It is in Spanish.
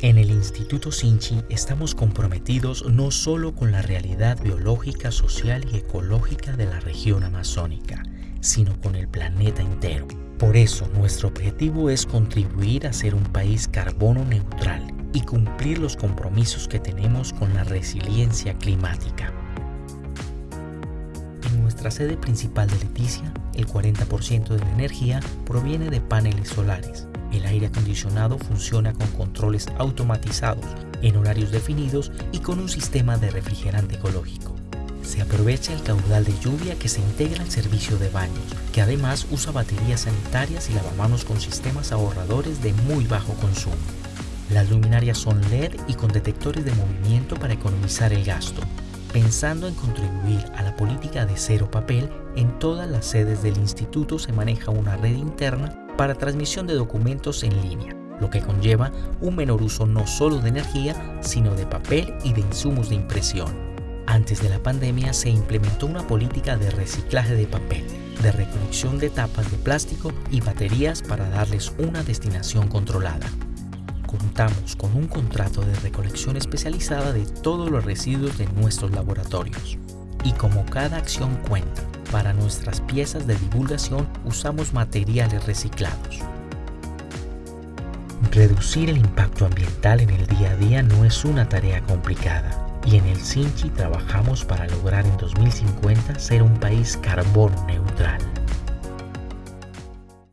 En el Instituto Sinchi estamos comprometidos no solo con la realidad biológica, social y ecológica de la región amazónica, sino con el planeta entero. Por eso nuestro objetivo es contribuir a ser un país carbono neutral y cumplir los compromisos que tenemos con la resiliencia climática. En nuestra sede principal de Leticia, el 40% de la energía proviene de paneles solares el aire acondicionado funciona con controles automatizados, en horarios definidos y con un sistema de refrigerante ecológico. Se aprovecha el caudal de lluvia que se integra al servicio de baños, que además usa baterías sanitarias y lavamanos con sistemas ahorradores de muy bajo consumo. Las luminarias son LED y con detectores de movimiento para economizar el gasto, pensando en contribuir a la política de cero papel, en todas las sedes del instituto se maneja una red interna para transmisión de documentos en línea, lo que conlleva un menor uso no solo de energía, sino de papel y de insumos de impresión. Antes de la pandemia se implementó una política de reciclaje de papel, de recolección de tapas de plástico y baterías para darles una destinación controlada. Contamos con un contrato de recolección especializada de todos los residuos de nuestros laboratorios. Y como cada acción cuenta, para nuestras piezas de divulgación usamos materiales reciclados. Reducir el impacto ambiental en el día a día no es una tarea complicada y en el Sinchi trabajamos para lograr en 2050 ser un país carbono neutral.